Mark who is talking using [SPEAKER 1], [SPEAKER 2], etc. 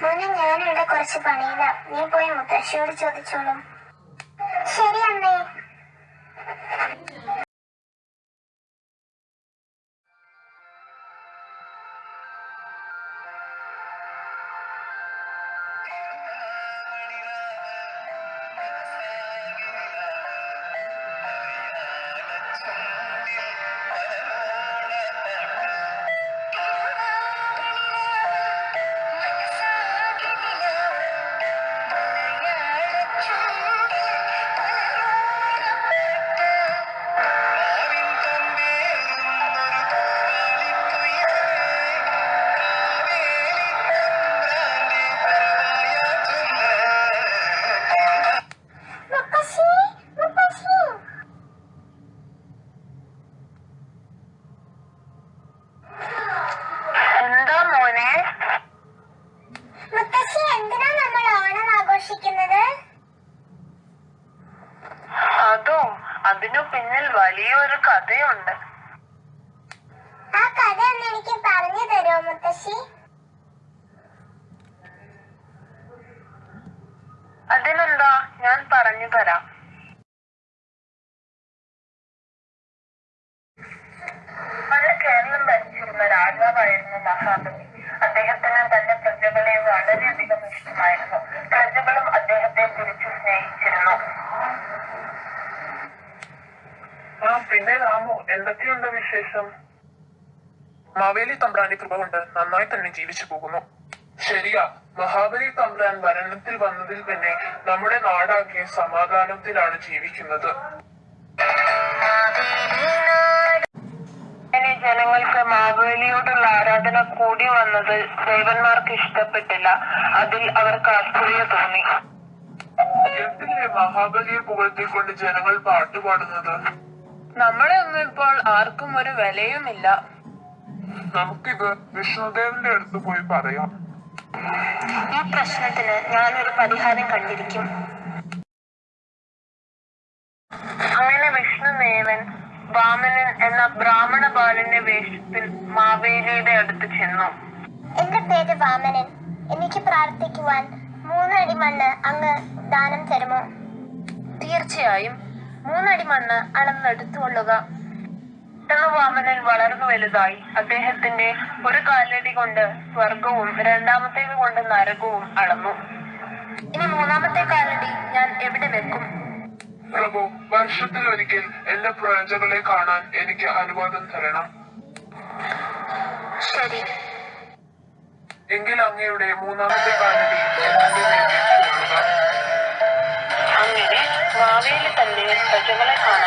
[SPEAKER 1] മോനെ ഞാനിവിടെ കുറച്ച് പണിയില്ല നീ പോയി മുത്തശ്ശിയോട് ചോദിച്ചോളൂ ശരി അമ്മേ
[SPEAKER 2] മോനെ.
[SPEAKER 1] മുത്തശ്ശി എന്തിനാ നമ്മൾ ഓണം ആഘോഷിക്കുന്നത്?
[SPEAKER 2] അതോ അതിനു പിന്നിൽ വലിയൊരു കഥയുണ്ട്.
[SPEAKER 1] ആ കഥ ഒന്ന് എനിക്ക് പറഞ്ഞു തരുമോ മുത്തശ്ശി?
[SPEAKER 2] അതിനെന്താ? ഞാൻ പറഞ്ഞു തരാം. കേരളം ഭരിച്ചിരുന്ന രാജാവായിരുന്നു മഹാബലി.
[SPEAKER 3] പിന്നെ രാമു എന്തൊക്കെയുണ്ട് വിശേഷം? മാവേലി തമ്പ്രാന്റെ കൃപ കൊണ്ട് നന്നായി തന്നെ ജീവിച്ചു പോകുന്നു. ശരിയാ മഹാബലി തമ്പ്രാൻ ഭരണത്തിൽ വന്നതിൽ പിന്നെ നമ്മുടെ നാടാകെ സമാധാനത്തിലാണ് ജീവിക്കുന്നത്.
[SPEAKER 2] ജനങ്ങൾക്ക് മാവേലിയോടുള്ള ആരാധന കൂടി വന്നത് ദേവന്മാർക്ക് ഇഷ്ടപ്പെട്ടില്ല. അതിൽ അവർക്ക് ആശ്ചര്യ തോന്നി.
[SPEAKER 3] മഹാബലിയെ പുകഴ്ത്തിക്കൊണ്ട് ജനങ്ങൾ പാട്ടുപാടുന്നത്?
[SPEAKER 2] നമ്മളെ ഒന്നും ഇപ്പോൾ ആർക്കും ഒരു വിലയുമില്ല.
[SPEAKER 3] നമുക്കിത് വിഷ്ണുദേവന്റെ അടുത്ത് പോയി പറയാം.
[SPEAKER 2] ഈ പ്രശ്നത്തിന് ഞാനൊരു പരിഹാരം കണ്ടിരിക്കും. അങ്ങനെ വിഷ്ണുദേവൻ വാമനൻ എന്ന ബ്രാഹ്മണ ബാലന്റെ വേഷത്തിൽ മാവേലിയുടെ അടുത്ത് ചെന്നു.
[SPEAKER 1] എന്റെ പേര് വാമനൻ. എനിക്ക് പ്രാർത്ഥിക്കുവാൻ മൂന്നടി മണ്ണ് അങ്ങ് ദാനം തരുമോ?
[SPEAKER 2] തീർച്ചയായും. മൂന്നടി മണ്ണ് അളന്നെടുത്തുകൊള്ളുക പെട്ടെന്ന് വാമനൻ വളർന്നു വലുതായി. അദ്ദേഹത്തിന്റെ ഒരു കാലടി കൊണ്ട് സ്വർഗവും രണ്ടാമത്തേത് കൊണ്ട് നരകവും അളന്നു. ഇനി മൂന്നാമത്തെ കാലടി ഞാൻ എവിടെ വെക്കും?
[SPEAKER 3] പ്രഭു വർഷത്തിൽ ഒരിക്കൽ എന്റെ പ്രജകളെ കാണാൻ എനിക്ക് അനുവാദം തരണം.
[SPEAKER 2] ശരി.
[SPEAKER 3] എങ്കിൽ അങ്ങയുടെ മൂന്നാമത്തെ കാലടി എന്റെ നേരെ
[SPEAKER 2] തന്നെ പ്രജകളെ കാണാൻ